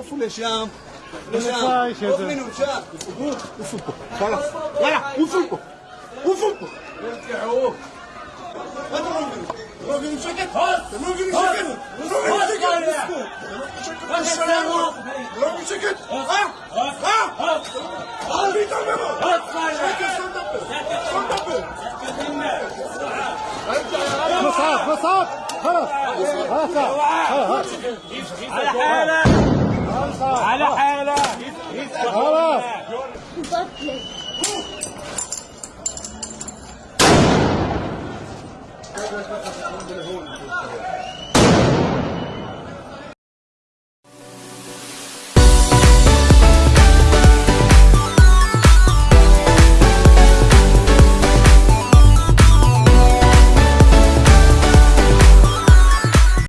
هشام هشام خذ منه هشام وفكوا خلاص يلا وفكوا وفكوا ارجعوا راجل سكت راجل سكت راجل سكت راجل سكت ها ها ها في تمام مساعد مساعد خلاص خلاص على حالة على حالة خلاص. بطلت